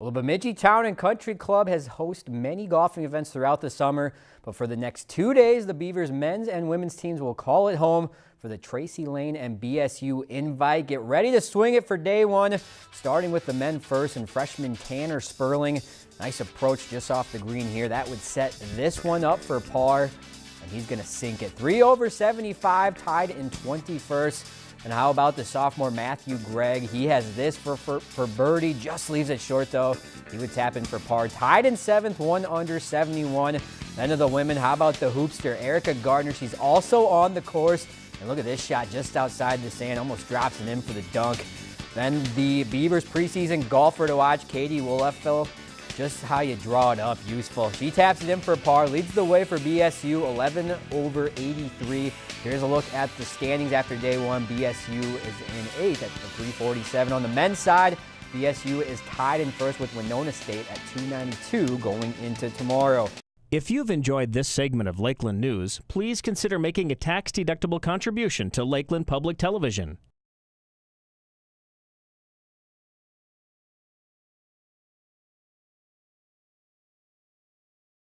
Well, the Bemidji Town and Country Club has hosted many golfing events throughout the summer, but for the next two days, the Beavers men's and women's teams will call it home for the Tracy Lane and BSU invite. Get ready to swing it for day one, starting with the men first and freshman Tanner Sperling. Nice approach just off the green here. That would set this one up for par, and he's going to sink it. Three over 75, tied in 21st. And how about the sophomore Matthew Gregg? He has this for, for, for birdie, just leaves it short though. He would tap in for par. Tied in seventh, one under 71. Then of the women, how about the hoopster Erica Gardner? She's also on the course. And look at this shot just outside the sand, almost drops it in for the dunk. Then the Beavers preseason golfer to watch, Katie Wolfel. Just how you draw it up, useful. She taps it in for par, leads the way for BSU, 11 over 83. Here's a look at the standings after day one. BSU is in eighth at 347. On the men's side, BSU is tied in first with Winona State at 292 going into tomorrow. If you've enjoyed this segment of Lakeland News, please consider making a tax-deductible contribution to Lakeland Public Television.